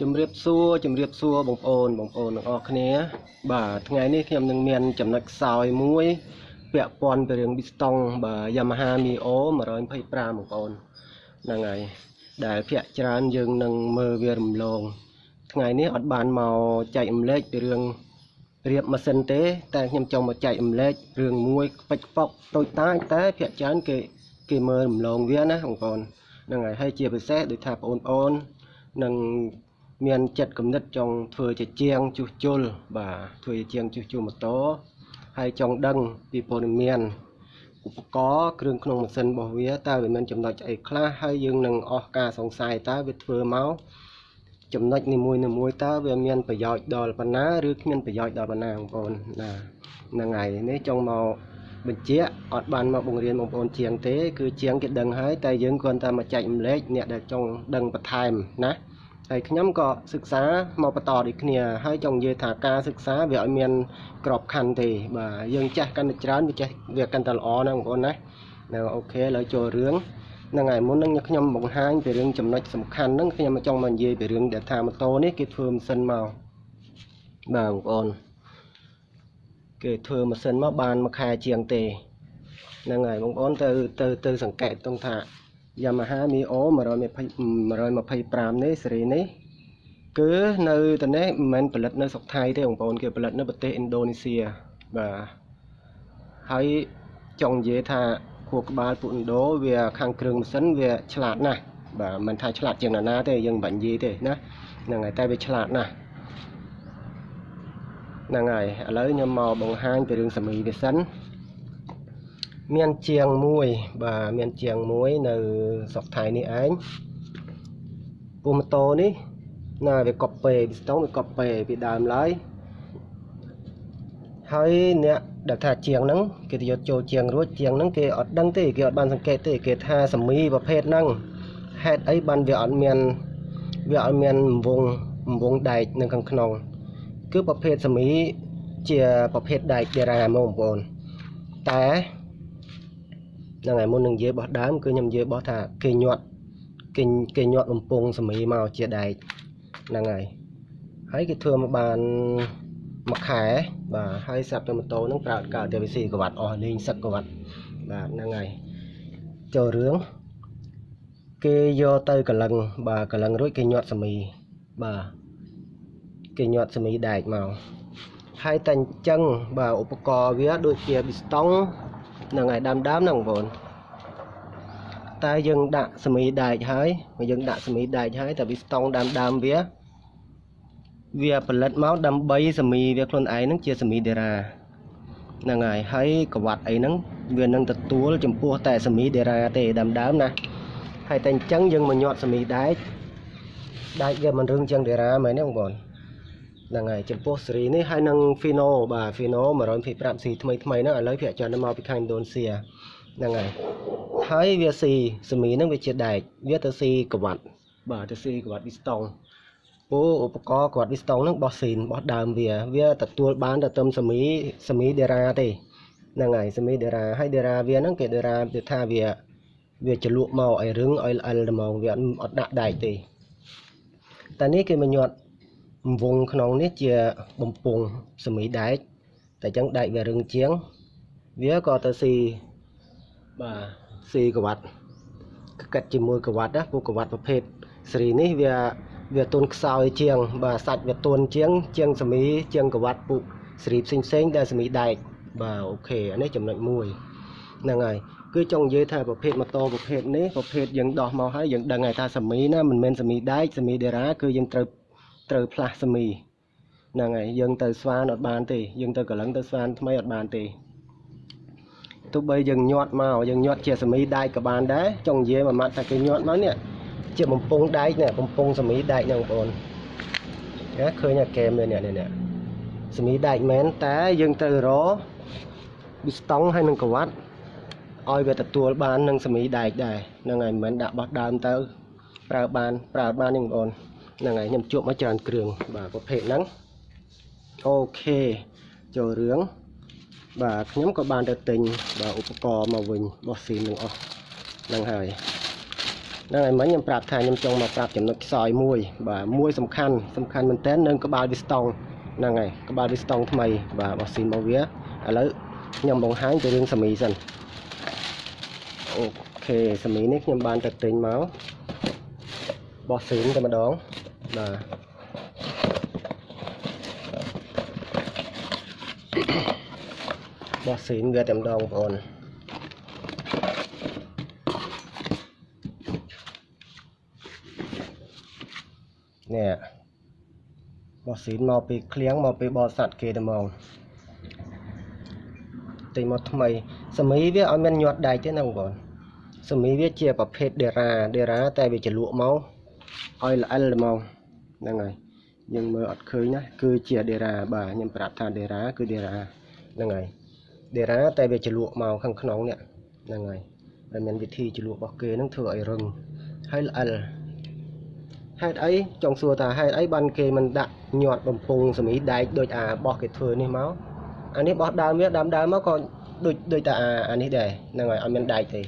ជំរាបសួរជំរាបសួរបងប្អូនបងប្អូនទាំងអស់គ្នា បាទថ្ងៃនេះខ្ញុំនឹងមានចំណុចខ្សោយមួយ ពាក់ព័ន្ធពីរឿង Bistong បាទ Yamaha Mio 125បងប្អូនហ្នឹងហើយដែលភាគច្រើនយើងនឹងមើលវារំលង ថ្ងៃនេះអត់បានមកចែករំលែកពីរឿងរៀបម៉ាស៊ីនទេ តែខ្ញុំចង់មកចែករំលែករឿងមួយខ្ពិចខ្ពកតូចតាចតែភាគច្រើនគេគេមើលរំលងវាណាបងប្អូនហ្នឹងហើយហើយជាពិសេសដូចថាបងប្អូននឹង មានចិត្តគំនិតចង់ធ្វើជាជាងជួសជុលបាទធ្វើជាជាងជួសជុលម៉ូតូហើយចង់ដឹងពីព័ត៌មានឧបករណ៍គ្រឿងក្នុងម៉ាស៊ីនរបស់វាតើវាមានចំណុចអីខ្លះហើយយើងនឹងអស់ការសង្ស័យតើវាធ្វើមកចំណុចនីមួយៗតើវាមានប្រយោជន៍ដល់ប៉ុណ្ណាឬគ្មានប្រយោជន៍ដល់ប៉ុណ្ណាបងប្អូនណាហ្នឹងហើយនេះចង់មកបញ្ជាក់អត់បានមកបង្រៀនបងប្អូនជាងទេ គឺជាងគេដឹងហើយតែយើងគ្រាន់តែមកចែករំលែកអ្នកដែលចង់ដឹងបន្ថែមណា ហើយខ្ញុំក៏សិក្សាមកបន្តដូចគ្នាហើយចង់និយាយថាការសិក្សាវាឲ្យមានក្របខ័ណ្ឌទេបាទយើងចេះកាន់តែច្រើនវាចេះវាកាន់តែល្អណាបងប្អូនណានៅអូខេឥឡូវចូលរឿងហ្នឹងហើយមុននឹងខ្ញុំបង្ហាញពីរឿងចំណុចសំខាន់ហ្នឹងខ្ញុំចង់មកនិយាយពីរឿងដែលថាម៉ូតូនេះគេធ្វើម៉ាស៊ីនមកបាទបងប្អូនគេធ្វើម៉ាស៊ីនមកបានមួយខែជាងទេហ្នឹងហើយបងប្អូនទៅទៅទៅសង្កេតតង់ថា Yamaha Mio 125នេះស៊េរីនេះគឺនៅទៅនេះមិនមែនផលិតនៅស្រុកថៃទេបងប្អូនគេផលិតនៅប្រទេសឥណ្ឌូនេស៊ីបាទហើយចង់និយាយថាខួរក្បាលពួកឥណ្ឌូវាខាងគ្រឿងម៉ាស៊ីនវាឆ្លាតណាស់បាទមិនថាឆ្លាតជាងណាណាទេយើងមិនបាញ់និយាយទេណាហ្នឹងហើយតែវាឆ្លាតណាស់ហ្នឹងហើយឥឡូវខ្ញុំមកបង្ហាញពីរឿងសមីវាសិន មានជាងមួយបាទមានជាងមួយនៅស្រុកថៃនេះឯងពូម៉ូតូនេះណាវាកប់ពេពីស្ទងវាកប់ពេពីដើមឡើយហើយអ្នកដែលថាជាងហ្នឹងគេទៅយកចូលជាងរួចជាងហ្នឹងគេអត់ដឹងទេគេអត់បានសង្កេតទេគេថាសមីប្រភេទហ្នឹងហេតុអីបានវាអត់មានវាអត់មានវងវងដែកនៅខាងក្នុង គឺប្រភេទសមីជាប្រភេទដែកដេរ៉ាហ្មងបងប្អូនតែ ហ្នឹងហើយមុននឹងនិយាយបោះដើមគឺខ្ញុំនិយាយបោះថាគេញាត់គេគេញាត់បំពង់សមីមកជាដែកហ្នឹងហើយហើយគេធ្វើមកបានមួយខែបាទហើយសាប់ទៅម៉ូតូហ្នឹងប្រើកើតទៅវិស័យក្បាត់អស់លេងសឹកក្បាត់បាទហ្នឹងហើយចូលរឿងគេយកទៅកលឹងបាទកលឹងរួចគេញាត់សមីបាទគេញាត់សមីដែកមកហើយតែអញ្ចឹងបាទឧបករណ៍វាដូចជាប៊ីស្តុង ហ្នឹងហើយដើមដើមហ្នឹងបងប្អូនតែយើងដាក់សមីដែកហើយយើងដាក់សមីដែកហើយតែវាស្តង់ដើមដើមវាវាផលិតមកដើម្បីសមីវាខ្លួនឯងហ្នឹងជាសមីដេរ៉ាហ្នឹងហើយហើយក្បាត់អីហ្នឹងវានឹងទទួលចំពោះតែសមីដេរ៉ាទេដើមដើមណាហើយតែអញ្ចឹងយើងមកញាត់សមីដែកដែកវាមិនរឹងជាងដេរ៉ាមែនទេបងប្អូន ហ្នឹងហើយចំពោះស៊េរីនេះហើយនឹង Fino បាទ Fino 125 C ថ្មីថ្មីហ្នឹងឥឡូវភាគច្រើនមកពីខាងឥណ្ឌូនេស៊ីហ្នឹងហើយហើយវាស៊ីសេមីហ្នឹងវាជាដែកវាទៅស៊ីក្បាត់បាទទៅស៊ីក្បាត់វីស្តង់ពូឧបករណ៍ក្បាត់វីស្តង់ហ្នឹងបោះស៊ីនបោះដើមវា វាទទួលបានទៅទំសេមីសេមីដេរ៉ាទេហ្នឹងហើយសេមីដេរ៉ាហើយដេរ៉ាវាហ្នឹងគេដេរ៉ាវាថាវាវាចលក់មកឲ្យរឹងឲ្យល្អិលហ្មងវាអត់ដាក់ដែកទេតែនេះគេមកញាត់ វងក្នុងនេះជាបំពង់សមីដែកតែចឹងដែកវារឹងជាង វាក៏ទៅស៊ីបាទស៊ីក្បាត់កាត់ជាមួយក្បាត់ណាពួកក្បាត់ប្រភេទស៊េរីនេះវាវាទន់ខ្សោយជាង បាទសាច់វាទន់ជាង ជាងសមីជាងក្បាត់ពួកស៊េរីផ្សេងផ្សេងដែលសមីដែកបាទអូខេអានេះចំណុចមួយហ្នឹងហើយគឺចង់និយាយថាប្រភេទម៉ូតូប្រភេទនេះប្រភេទយើងដោះមកហើយយើងដឹងហើយថាសមីណាមិនមែនសមីដែកសមីដេរ៉ាគឺយើងត្រូវ ត្រូវផ្លាស់សមីហ្នឹងហើយយើងទៅស្វានអត់បានទេយើងទៅកលឹងទៅស្វានថ្មីអត់បានទេទោះបីយើងញាត់មកយើងញាត់ជាសមីដែកក៏បានដែរចង់និយាយមួយម៉ាត់ថាគេញាត់មកនេះជាបំពង់ដែកនេះបំពង់សមីដែកហ្នឹងបងប្អូនណាឃើញអាកែមនេះនេះនេះសមីដែកមែនតែយើងត្រូវរប៊ីស្តង់ហើយនឹងក្វាត់ឲ្យវាទទួលបាននឹងសមីដែកដែរហ្នឹងហើយមិនមែនដាក់បោះដើមទៅប្រើបានប្រើបាននេះបងប្អូន ហ្នឹងហើយខ្ញុំជួបមកច្រើនគ្រឿងបាទប្រភេទហ្នឹងអូខេចូលរឿងបាទខ្ញុំក៏បានទៅទិញបាទឧបករណ៍មកវិញបោះស៊ីនឹងអស់ហ្នឹងហើយហ្នឹងហើយមិញខ្ញុំប្រាប់ថាខ្ញុំចង់មកប្រាប់ចំណុចខ្សោយមួយ បាទមួយសំខាន់សំខាន់មែនតើនឹងក្បាលវាស្តង់ហ្នឹងហើយក្បាលវាស្តង់ថ្មី បាទបោះស៊ីនរបស់វាឥឡូវខ្ញុំបង្ហាញទៅរឿងសាមីសិនអូខេសាមីនេះខ្ញុំបានទៅទិញមកបោះស៊ីនតែម្ដង បាទបោះស៊ីនវាតែម្ដងបងប្អូននេះបោះស៊ីនមកពីឃ្លៀងមកពីបោះសัตว์គេតែហ្មងទិញមកថ្មីសមីវាអត់មានញាត់ដែកទេណាបងប្អូនសមីវាជាប្រភេទដេរ៉ាដេរ៉ាតែវាចលក់មកឲ្យល្អិលហ្មង ហ្នឹងហើយយើងមើលអត់ឃើញណាគឺជាដេរ៉ាបាទខ្ញុំប្រាប់ថាដេរ៉ាគឺដេរ៉ាហ្នឹងហើយដេរ៉ាតែវាចលក់មកខាងក្នុងនេះហ្នឹងហើយតែមានវិធីចលក់របស់គេហ្នឹងធ្វើឲ្យរឹងហើយល្អិលហេតុអីចង់សួរថាហេតុអីបានគេមិនដាក់ញាត់បំពង់សមីដែកដូចអាបោះគេធ្វើនេះមកអានេះបោះដើមវាដើមដើមមកក៏ដូចដូចតែអាអានេះដែរហ្នឹងហើយអត់មានដែកទេ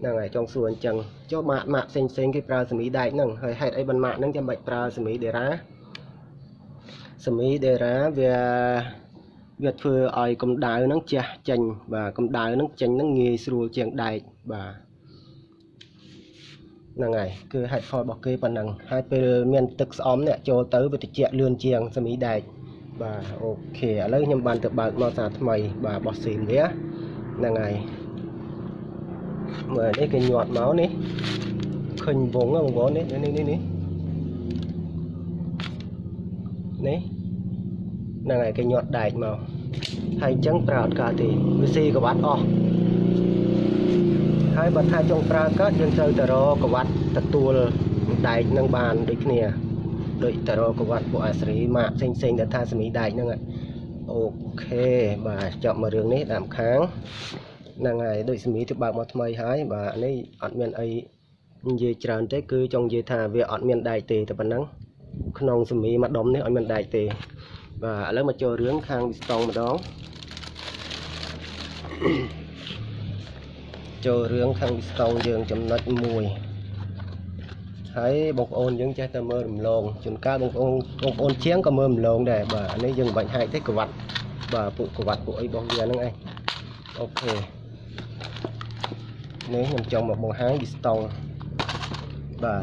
ហ្នឹងហើយចង់សួរអញ្ចឹងចុះម៉ាក់ម៉ាក់ផ្សេងផ្សេងគេប្រើសមីដែកហ្នឹងហើយហេតុអីបានម៉ាក់ហ្នឹងចាំបាច់ប្រើសមីដេរ៉ាសមីដេរ៉ាវាវាធ្វើឲ្យកម្ដៅហ្នឹងជះចេញបាទកម្ដៅហ្នឹងចេញហ្នឹងងាយស្រួលជាងដែកបាទហ្នឹងហើយគឺហេតុផលរបស់គេប៉ុណ្ណឹងហើយពេលមានទឹកស្អំនេះចូលទៅវាត្រជាក់លឿនជាងសមីដែកបាទអូខេឥឡូវខ្ញុំបានទៅបើកមកសាថ្មីបាទបោះស៊ីនវាហ្នឹងហើយ មើលនេះគេញាត់មកនេះឃើញវងបងប្អូននេះនេះនេះនេះនេះហ្នឹងហើយគេញាត់ដែកមកហើយអញ្ចឹងប្រើអត់កើតទេវាស៊ីក្បាត់អស់ហើយបើថាចង់ប្រើកើតយើងត្រូវទៅរកក្បាត់ទទួលដែកនឹងបានដូចគ្នាដូចទៅរកក្បាត់ពួកអាស្រីម៉ាក់ផ្សេងផ្សេងដែលថាសមីដែកហ្នឹងអូខេបាទចប់មករឿងនេះតាមខាង ហ្នឹងហើយដូចសមីទៅបើកមកថ្មីហើយបាទនេះអត់មានអីនិយាយច្រើនទេគឺចង់និយាយថាវាអត់មានដែកទេតែប៉ុណ្ណឹងក្នុងសមីមួយដុំនេះអត់មានដែកទេបាទឥឡូវមកចូលរឿងខាងវីស្តង់ម្ដងចូលរឿងខាងវីស្តង់យើងចំណុចមួយហើយបងប្អូនយើងចេះតែមើលរំលងជួនកាលបងប្អូនបងប្អូនជាងក៏មើលរំលងដែរបាទអានេះយើងមិនបាច់ហាយទេក្បាត់បាទពួកក្បាត់ពួកអីរបស់វាហ្នឹងឯងអូខេ នេះខ្ញុំចង់មកបង្ហាញវីស្តង់បាទ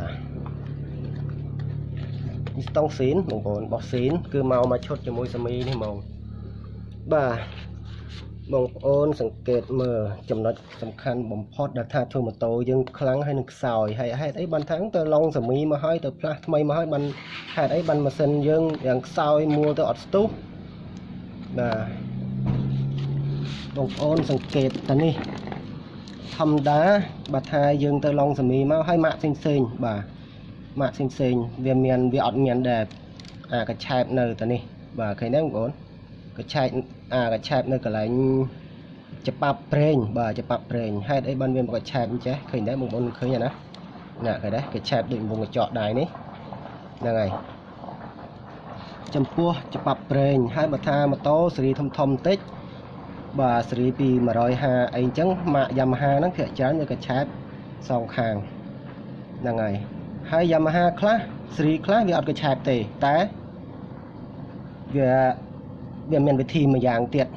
វីស្តង់ស៊ីនបងប្អូនបោះស៊ីនគឺមកមកឈុតជាមួយសាមីនេះហ្មងបាទបងប្អូនសង្កេតមើលចំណុចសំខាន់បំផុតដែលថាធ្វើម៉ូតូយើងខ្លាំងហើយនឹងខ្សោយហើយហេតុអីបានថាទៅឡុងសាមីមកហើយទៅផ្លាស់ថ្មីមកហើយបានហេតុអីបានម៉ាស៊ីនយើងយ៉ាងខ្សោយមួលទៅអត់ស្ទុះបាទបងប្អូនសង្កេតតានេះ ធម្មតាបើថាយើងទៅឡុងសាមីមកហើយម៉ាក់ផ្សេងផ្សេងបាទម៉ាក់ផ្សេងផ្សេងវាមានវាអត់មានដែរអាកញ្ឆែបនៅតានេះបាទឃើញទេបងប្អូនកញ្ឆែកអាកញ្ឆែបនៅកន្លែងច្បាប់ប្រេងបាទច្បាប់ប្រេងហេតុអីបានវាមកកញ្ឆែបអញ្ចេះឃើញដែរបងប្អូនឃើញណាណាឃើញដែរកញ្ឆែបដូចវងកញ្ចក់ដែរនេះហ្នឹងហើយចំពោះច្បាប់ប្រេងហើយបើថាម៉ូតូស៊េរីធំធំបន្តិច បាទស៊េរីពី150អីអញ្ចឹងម៉ាក Yamaha ហ្នឹងភាគច្រើនវាកញ្ឆែបសងខាងហ្នឹងហើយហើយ Yamaha ខ្លះស៊េរីខ្លះវាអត់កញ្ឆែបទេតែវាវាមានវិធីមួយយ៉ាងទៀត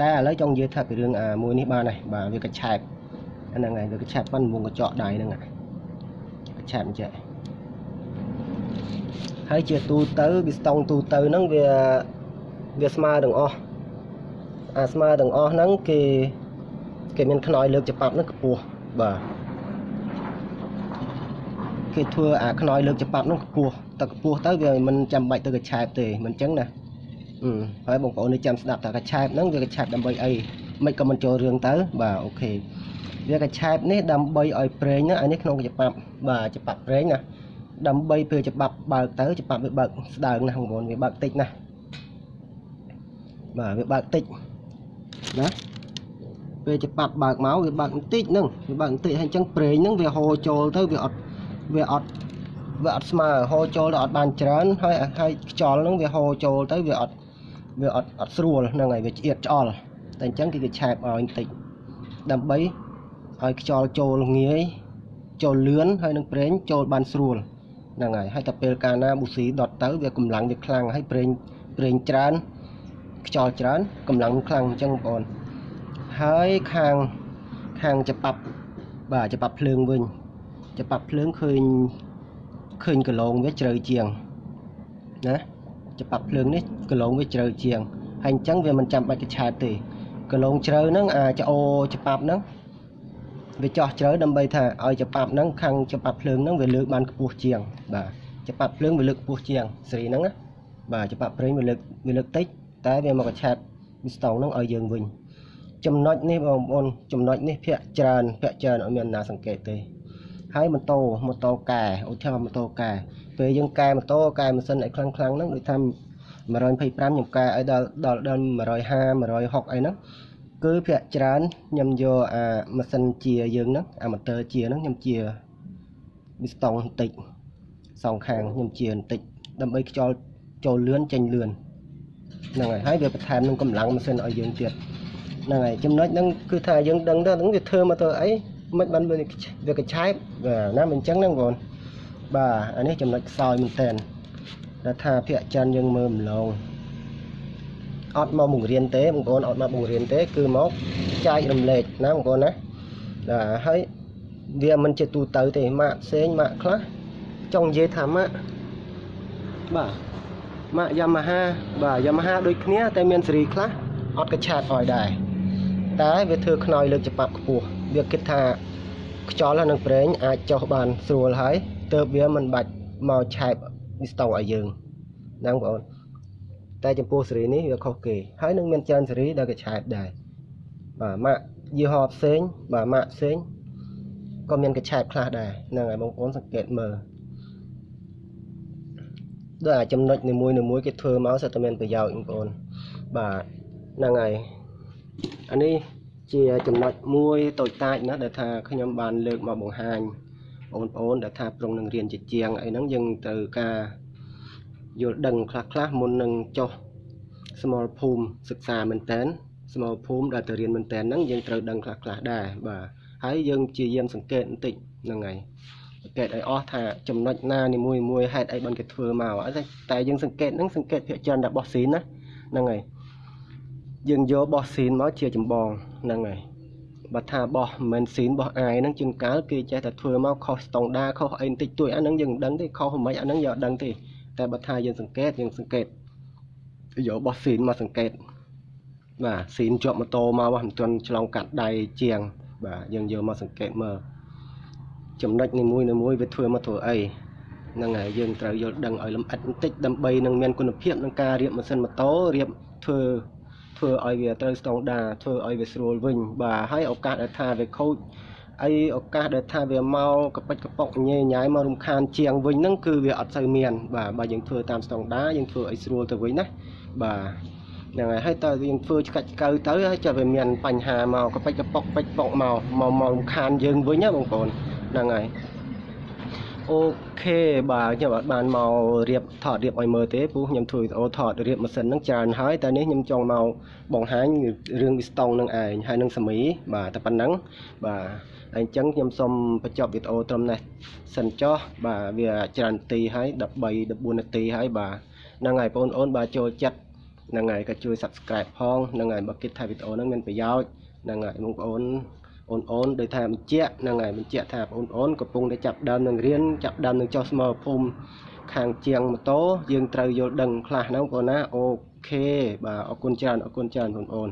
តែឥឡូវចង់និយាយថាពីរឿងអាមួយនេះបានហើយបាទវាកញ្ឆែបហ្នឹងហើយវាកញ្ឆែបប៉ុនមុងកញ្ចក់ដៃហ្នឹងកញ្ឆែបអញ្ចឹងហើយជាទូទៅវាស្តង់ទូទៅហ្នឹងវាវាស្មើទាំងអស់ អាស្មើទាំងអស់ហ្នឹងគេគេមានខ្នើយលើកច្បាប់ហ្នឹងខ្ពស់បាទគេធ្វើអាខ្នើយលើកច្បាប់ហ្នឹងខ្ពស់តែខ្ពស់ទៅវាមិនចាំបាច់ទៅកញ្ឆែបទេមិនអញ្ចឹងណាហើយបងប្អូននេះចាំស្ដាប់ថាកញ្ឆែបហ្នឹងវាកញ្ឆែបដើម្បីអីមិនក៏មិនចូលរឿងទៅបាទអូខេវាកញ្ឆែបនេះដើម្បីឲ្យប្រេងណាអានេះក្នុងច្បាប់បាទច្បាប់ប្រេងណាដើម្បីពេលច្បាប់បើកទៅច្បាប់វាបើកស្ដើងណាស់បងប្អូនវាបើកតិចណាស់បាទវាបើកតិច ណាពេលច្បាប់បើកមកវាបើកបន្តិចហ្នឹងវាបើកបន្តិចហើយអញ្ចឹងប្រេងហ្នឹងវាហូរចូលទៅវាអត់វាអត់វាអត់ស្មើហូរចូលទៅអត់បានច្រើនហើយហើយខ្យល់ហ្នឹងវាហូរចូលទៅវាអត់វាអត់អត់ស្រួលហ្នឹងហើយវាឆ្អៀតឆ្អល់តែអញ្ចឹងគេគេឆែបឲ្យបន្តិចដើម្បីឲ្យខ្យល់ចូលងាយចូលលឿនហើយនឹងប្រេងចូលបានស្រួលហ្នឹងហើយហើយតែពេលកាលណាប៊ូស៊ីដុតទៅវាកម្លាំងវាខ្លាំងហើយប្រេងប្រេងច្រើន ខ្យល់ច្រើនកម្លាំងខ្លាំងអញ្ចឹងបងប្អូនហើយខាងខាងច្បាប់បាទច្បាប់ភ្លើងវិញច្បាប់ភ្លើងឃើញឃើញកន្លងវាជ្រៅជាងណាច្បាប់ភ្លើងនេះកន្លងវាជ្រៅជាងហើយអញ្ចឹងវាមិនចាំបាច់កឆាតទេកន្លងជ្រៅហ្នឹងអាចអូច្បាប់ហ្នឹងវាចោះជ្រៅដើម្បីថាឲ្យច្បាប់ហ្នឹងខាងច្បាប់ភ្លើងហ្នឹងវាលើកបានខ្ពស់ជាង បាទច្បាប់ភ្លើងវាលើកខ្ពស់ជាងសេរីហ្នឹងណាបាទច្បាប់ប្រេងវាលើកវាលើកតិច តែវាមកកឆាតមីស្តង់ហ្នឹងឲ្យយើងវិញចំណុចនេះបងប្អូនចំណុចនេះភាកច្រើនភាកច្រើនអត់មានណាសង្កេតទេហើយម៉ូតូម៉ូតូកែឧទាហរណ៍ម៉ូតូកែពេលយើងកែម៉ូតូកែម៉ាស៊ីនឲ្យខ្លាំងខ្លាំងហ្នឹងដូចថា125ខ្ញុំកែឲ្យដល់ដល់ដល់150 160អីហ្នឹងគឺភាកច្រើនខ្ញុំយកអាម៉ាស៊ីនជាយើងហ្នឹងអាម៉ូទ័រជាហ្នឹងខ្ញុំជាមីស្តង់បន្តិចសងខាងខ្ញុំជាបន្តិចដើម្បីខ្យល់ចូលលឿនចេញលឿន ហ្នឹងហើយហើយវាបន្ថែមនឹងកម្លាំងម៉ាស៊ីនឲ្យយើងទៀតហ្នឹងហើយចំណុចហ្នឹងគឺថាយើងដឹងទៅហ្នឹងវាធ្វើមកទៅអីមិនបានវាវាកឆែបបាទណាមិនអញ្ចឹងហ្នឹងបងបាទអានេះចំណុចខ្សោយមែនតើដែលថាភាកចិនយើងមើលម្លងអត់មកបង្រៀនទេបងប្អូនអត់មកបង្រៀនទេ គឺមកចែករំលែកណាបងប្អូនណាបាទហើយវាមិនជាទូទៅទេម៉ាក់ផ្សេងម៉ាក់ខ្លះចង់និយាយថាម៉ាក់បាទ ម៉ាក់ Yamaha បាទ Yamaha ដូចគ្នាតែមានស៊េរីខ្លះអត់កឆាតឲ្យដែរតែវាធ្វើខ្នើយលើកច្បាប់ខ្ពស់វាគិតថាខ្យល់ហើយនឹងប្រេងអាចចុះបានស្រួលហើយទើបវាមិនបាច់មកឆែបនេះស្តង់ឲ្យយើងហ្នឹងបងប្អូនតែចំពោះស៊េរីនេះវាខុសគេហើយនឹងមានច្រើនស៊េរីដែលគេឆែបដែរបាទម៉ាក់យីហោផ្សេងបាទម៉ាក់ផ្សេងក៏មានកឆែបខ្លះដែរហ្នឹងហើយបងប្អូនសង្កេតមើល ដូចអាចំណុចនីមួយនីមួយគេធ្វើមកសិតតែមានប្រយោជន៍បងប្អូនបាទហ្នឹងហើយអានេះជាចំណុចមួយតូចតាចណាស់ដែលថាខ្ញុំបានលើកមកបង្ហាញបងប្អូនដែលថាប្រុងនឹងរៀនជាជាងអីហ្នឹងយើងត្រូវការយល់ដឹងខ្លះខ្លះមុននឹងចុះសមរភូមិសិក្សាមែនតើសមរភូមិដែលទៅរៀនមែនតើហ្នឹងយើងត្រូវដឹងខ្លះខ្លះដែរបាទហើយយើងព្យាយាមសង្កេតបន្តិចហ្នឹងហើយ សង្កេតឲ្យអស់ថាចំណុចណានីមួយមួយហេតុអីបានគេធ្វើមកតែយើងសង្កេតហ្នឹងសង្កេតភាគច្រើនរបស់ស៊ីនណាហ្នឹងហើយយើងយកបោះស៊ីនមកជាចម្បងហ្នឹងហើយបើថាបោះមិនមែនស៊ីនបោះអាយហ្នឹងជាងកាលគេចេះតែធ្វើមកខុសស្តង់ដាខុសអីបន្តិចតួចអាហ្នឹងយើងមិនដឹងទេខុសមិនអាហ្នឹងយើងអត់ដឹងទេតែបើថាយើងសង្កេតយើងសង្កេតយកបោះស៊ីនមកសង្កេតបាទស៊ីនជាប់ម៉ូតូមកមិនទាន់ឆ្លងកាត់ដៃជាង បាទយើងយកមកសង្កេតមើល ចំណុចនីមួយនីមួយវាធ្វើមកធ្វើអីហ្នឹងហើយយើងត្រូវយល់ដឹងឲ្យលម្អិតបន្តិចដើម្បីនឹងមានគុណភាពក្នុងការរៀបម៉ាស៊ីនម៉ូតូរៀបធ្វើធ្វើឲ្យវាត្រូវស្តង់ដាធ្វើឲ្យវាស្រួលវិញបាទហើយឱកាសដែលថាវាខូចអីឱកាសដែលថាវាមកកប៉ិចកប៉ុកញ៉ៃញ៉ៃមករំខានជាងវិញហ្នឹងគឺវាអត់សូវមានបាទបើយើងធ្វើតាមស្តង់ដាយើងធ្វើឲ្យស្រួលទៅវិញណាបាទហ្នឹងហើយហើយតើយើងធ្វើឆ្កាច់កៅទៅហើយចាំវាមានបញ្ហាមកកប៉ិចកប៉ុកពេចប៉ុកមកមកមករំខានយើងវិញណាបងប្អូន ហ្នឹងហើយអូខេបាទខ្ញុំអត់បានមករៀបថតរៀបឲ្យមើលទេព្រោះខ្ញុំធ្វើវីដេអូថតរៀបម៉ាស៊ីនហ្នឹងច្រើនហើយតែនេះខ្ញុំចង់មកបង្ហាញរឿងវីស្តង់នឹងឯងហើយនឹងសាមីបាទតែប៉ុណ្ណឹងបាទហើយអញ្ចឹងខ្ញុំសូមបញ្ចប់វីដេអូត្រឹមនេះសិនចុះបាទវាច្រើននាទីហើយ13 14នាទីហើយបាទហ្នឹងហើយបងប្អូនបាទចូលចិត្តហ្នឹងហើយក៏ជួយ Subscribe ផងហ្នឹងហើយបើគិតថាវីដេអូហ្នឹងមានប្រយោជន៍ហ្នឹងហើយបងប្អូន អូនអូនដោយថាបញ្ជាក់ហ្នឹងហើយបញ្ជាក់ថាបងអូនកំពុងតែចាប់ដើមនឹងរៀនចាប់ដើមនឹងចុះស្មើភូមិខាងជាងម៉ូតូយើងត្រូវយល់ដឹងខ្លះហ្នឹងបងប្អូនណាអូខេបាទអរគុណច្រើនអរគុណច្រើនបងប្អូន